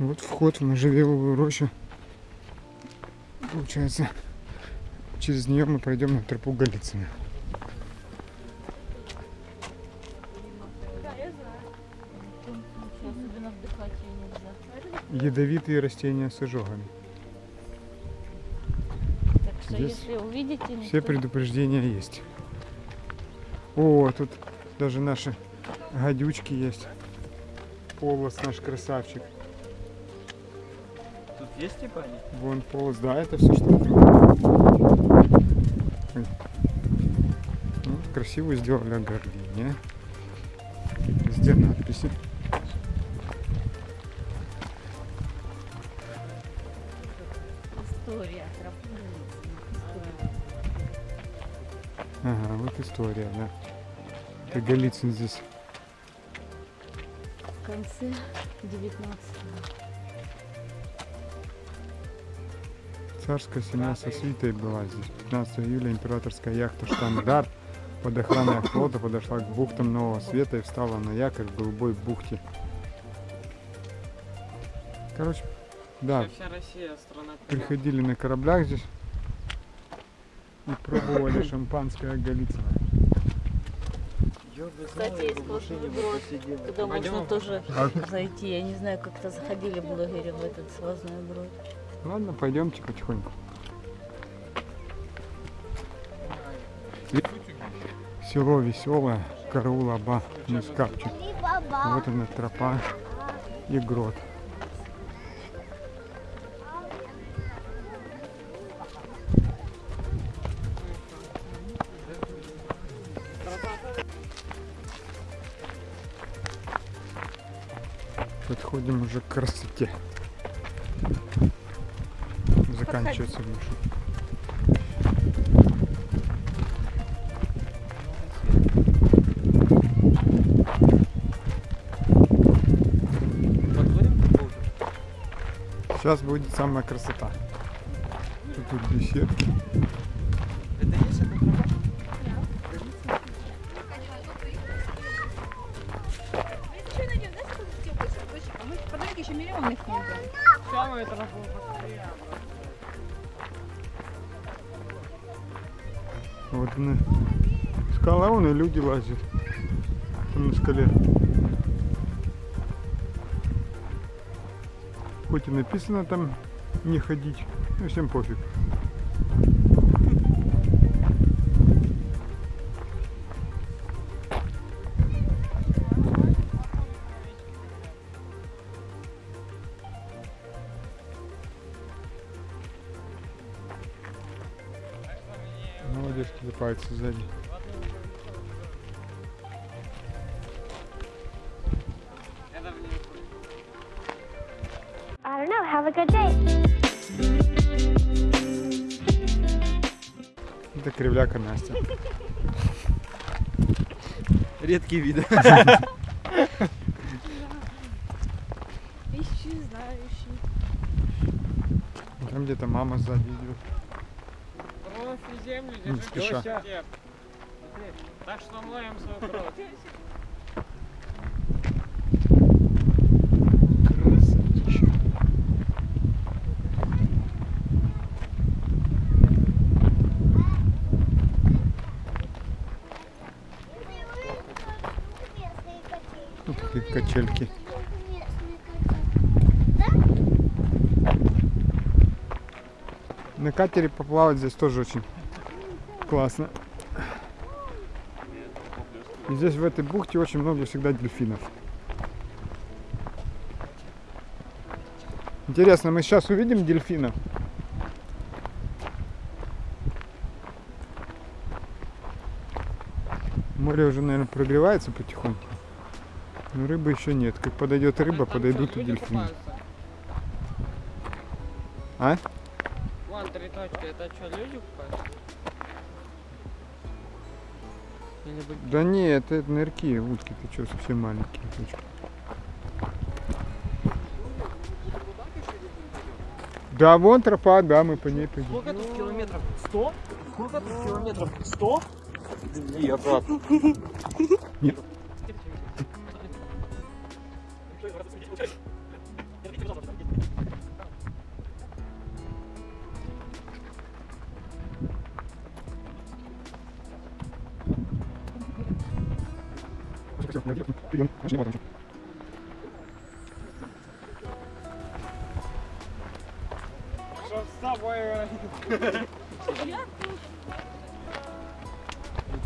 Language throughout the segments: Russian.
Вот вход в можжевеловую рощу. Получается, через нее мы пройдем на тропу Голицына. Ядовитые растения с ожогами. Так что Здесь если увидите, Все никто- предупреждения есть. О, тут даже наши гадючки есть. Полос наш красавчик. Есть типа они? Вон полос, да, это все что. Ну, красиво сделали ограждение. Везде надписи. История. Ага, вот история, да. Это Голицын здесь. В конце 19 Царская семья со свитой была здесь. 15 июля императорская яхта «Штандарт» под охраной флота подошла к бухтам Нового Света и встала на якорь в голубой бухте. Короче, да, Вся Россия страна приходили на кораблях здесь и пробовали шампанское Голицыно. Кстати, есть сплошной брод, Пойдем? можно тоже А? зайти. Я не знаю, как-то заходили блогеры в этот свозной брод. Ладно, пойдемте потихоньку. Село веселое, караул Аба, Мискапчик. Вот она тропа и грот. Подходим уже к красоте. Заканчивается Волге? Сейчас будет самая красота. Тут, тут беседки. И люди лазят. Там на скале. Хоть и написано там не ходить, но всем пофиг. Молодежь кидается сзади. Это кривляка Настя. Редкий вид. Ищи, знаю, ищи. Там где-то мама сзади идет. Профи землю Не держи. Так что моем свою кровь. Качельки. На катере поплавать здесь тоже очень классно. И здесь в этой бухте очень много всегда дельфинов. Интересно, мы сейчас увидим дельфина? Море уже, наверное, прогревается потихоньку. Но рыбы еще нет. Как подойдет рыба, Там подойдут и дельфины. купаются? А? Вон три точки. Это что, люди купаются? Да не, это нырки, утки, ты что, совсем маленькие точки. Да, вон тропа, да, мы по ней пойдем. Сколько тут километров? Сто? Сколько тут километров? Сто? И обратно. Нет.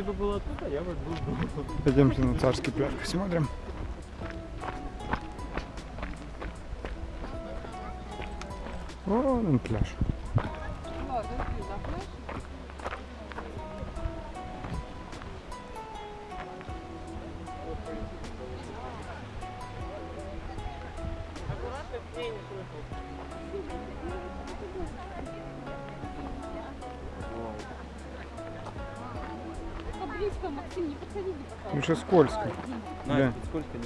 Ты бы был оттуда, я бы был дома. Пойдемте на царский пляж посмотрим. Вон он пляж. Скользко. Да. Надя, тут сколько не.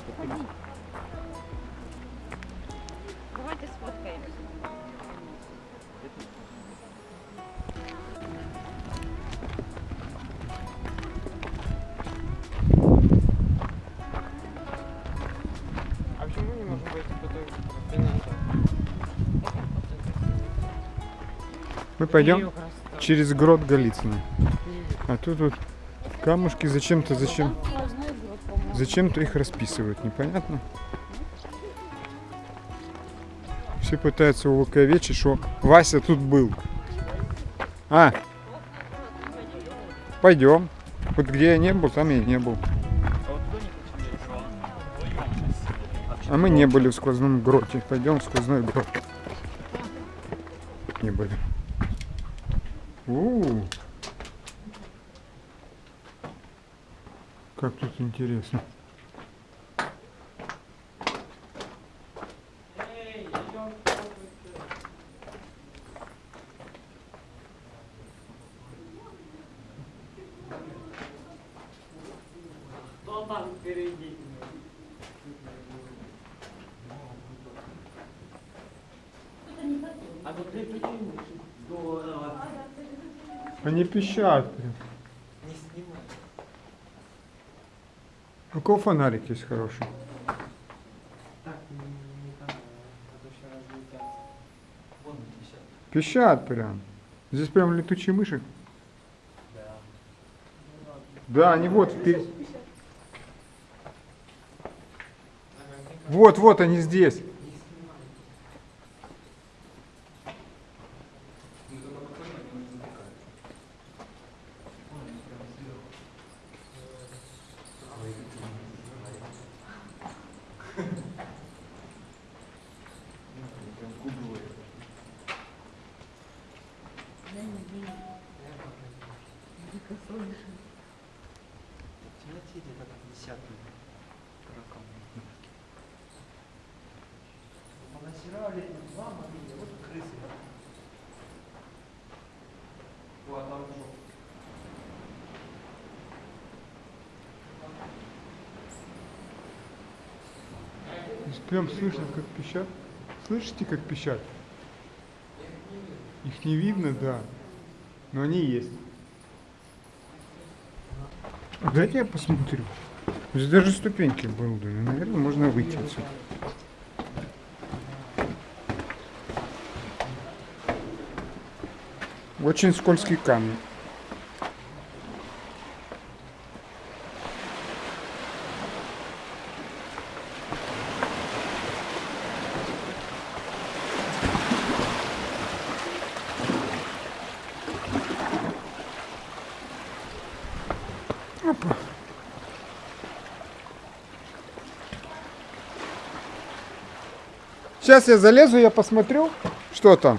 Давайте сфоткаемся. А почему мы не можем пойти по той Мы пойдем через грот Голицына. А тут вот камушки зачем-то, зачем? Зачем-то их расписывают, непонятно. Все пытаются увековечить, что Вася тут был. А, пойдем. Вот где я не был, там я не был. А мы не были в сквозном гроте. Пойдем в сквозной грот. Не были. У, Как тут интересно. Кто там впереди? А вот ты прикинь, здорово. Они пищат. прям. Не снимай. Кого фонарик есть хороший? Пищат. Пищат прям. Здесь прям летучие мыши. Да. Да, они вот впереди. Вот, вот они здесь. В темноте где-то два могили, вот крысы. О, а прям слышно, как пищат. Слышите, как пищат? Их не видно, да. Но они есть. Дайте я посмотрю. Здесь даже ступеньки были. Наверное, можно выйти отсюда. Очень скользкий камень. Сейчас я залезу, я посмотрю, что там.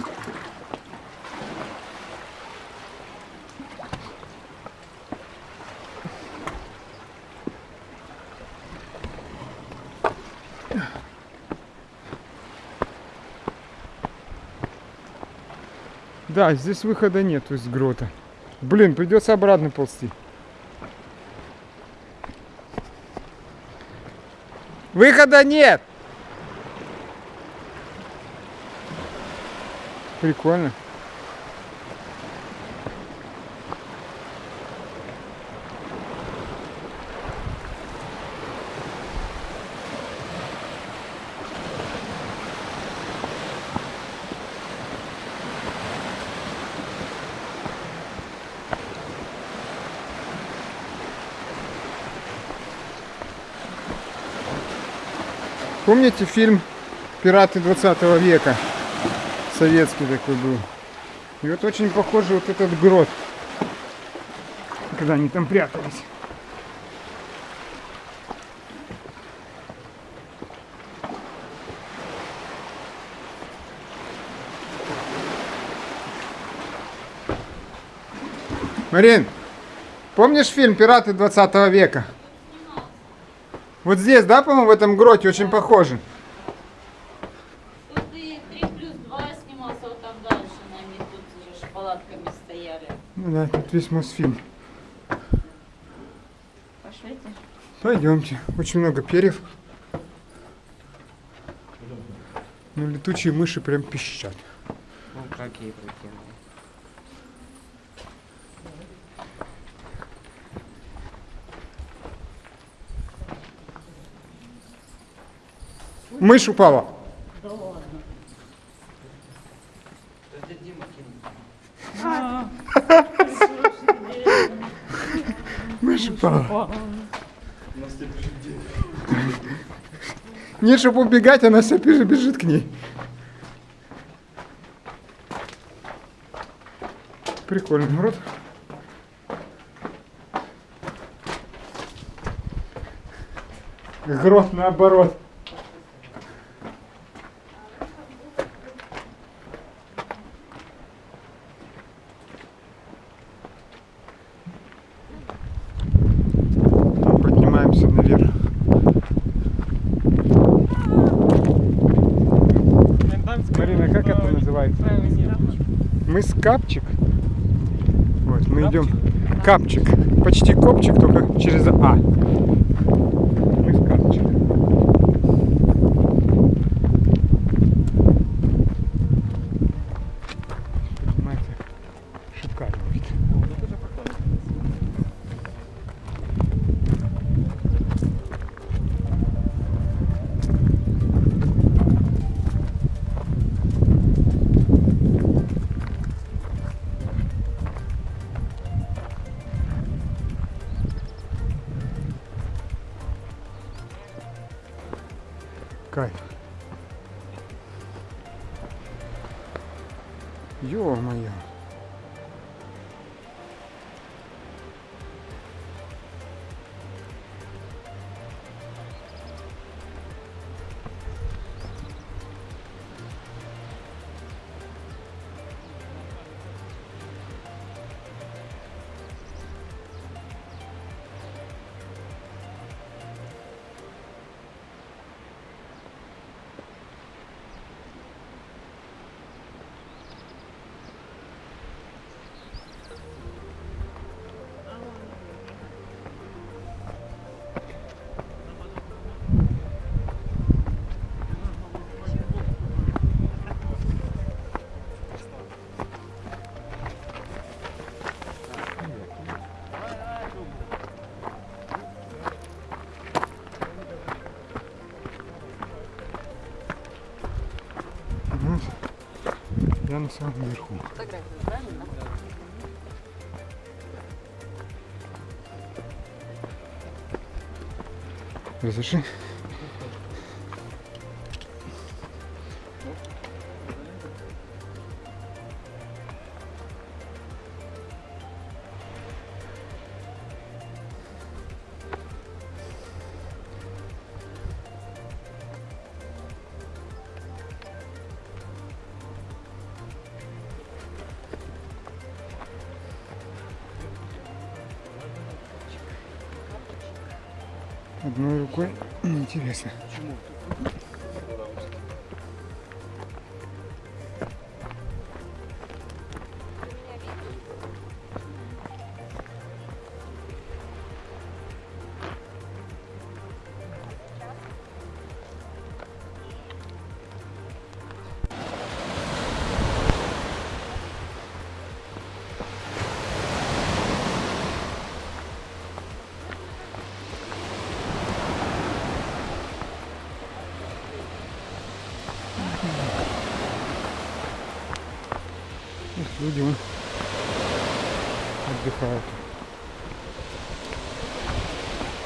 Да, здесь выхода нет из грота. Блин, придется обратно ползти. Выхода нет! Прикольно. Помните фильм «Пираты 20 века»? Советский такой был. И вот очень похоже вот этот грот, когда они там прятались. Марин, помнишь фильм «Пираты 20 века»? Вот здесь, да, по-моему, в этом гроте очень похоже. Тут и 3 плюс 2 снимался вот там дальше, нами тут же палатками стояли. Ну да, тут весь Мосфильм. Пошлите. Пойдемте. Очень много перьев. Ну, летучие мыши прям пищат. Ну, какие прикинь. Мышь упала. Да ладно. Это Дима кинул. Упала. Нет, чтобы убегать, она бежит, бежит к ней. Прикольный народ. Грот наоборот. Капчик. Вот, мы идем. Капчик. Почти копчик, только через А. Мыс Капчик. Я на самом правильно? Разреши? Одной рукой интересно. Их люди вон отдыхают.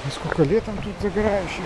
А сколько летом тут загорающих.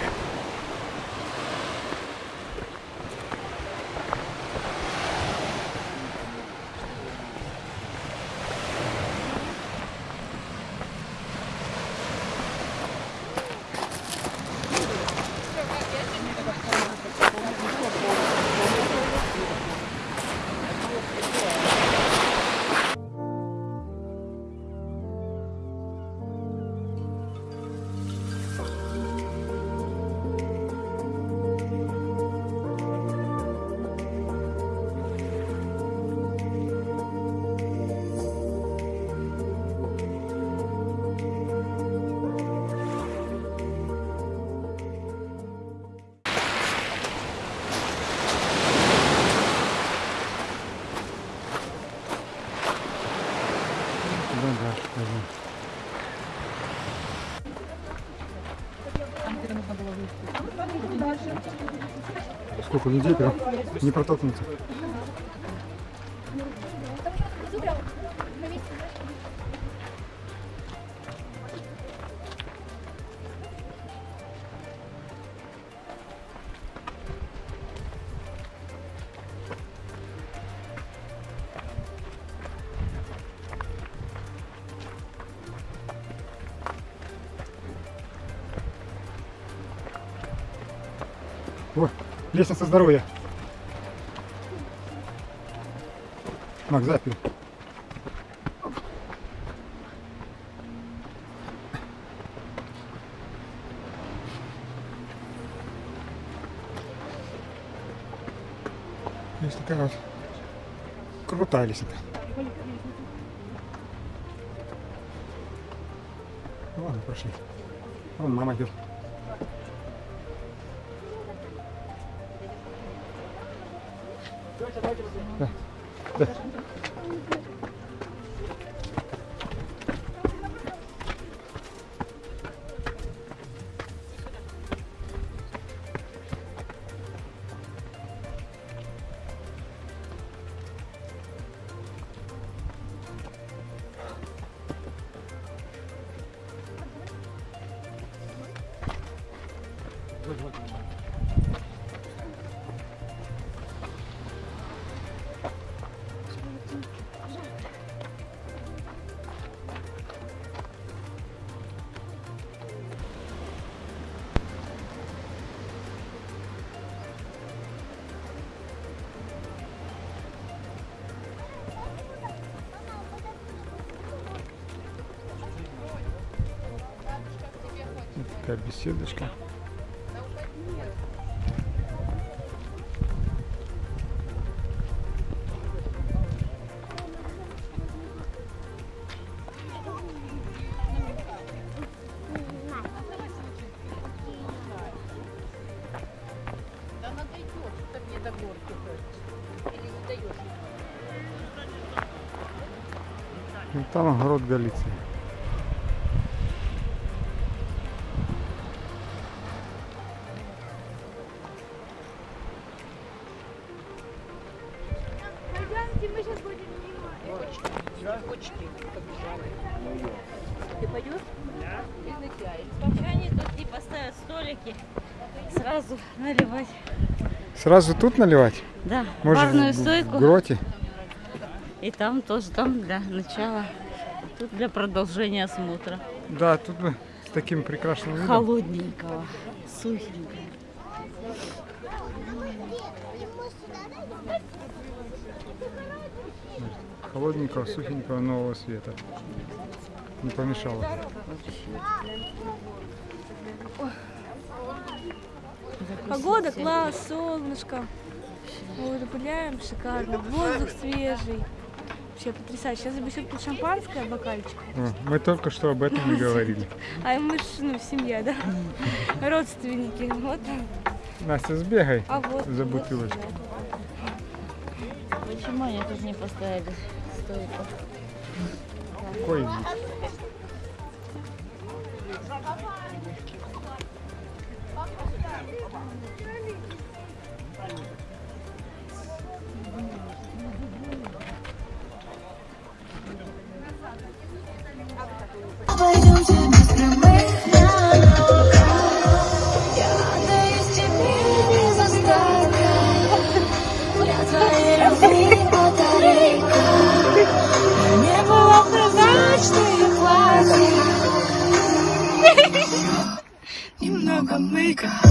Сколько людей прям не протолкнуться. Лестница здоровья. Мак, запер. Есть такая вот крутая лестница. Ладно, прошли. Вон мама идет. Такая беседочка. Ну, там огород Галиции. Вообще они тут типа ставят столики, сразу наливать. Сразу тут наливать? Да, Может, барную в- в стойку. гроте? И там тоже, там для начала. Тут для продолжения осмотра. Да, тут бы с таким прекрасным видом. Холодненького, сухенького. Холодненького, сухенького нового света. Не помешало. Погода класс, солнышко. Вот, гуляем, шикарно. Воздух свежий. Вообще потрясающе. Сейчас еще тут шампанское, бокальчик. О, мы только что об этом и говорили. А мы ж, ну, семья, да? Родственники. Вот. Настя, сбегай А вот. за сюда. Почему они тут не поставили стойку? Какой god.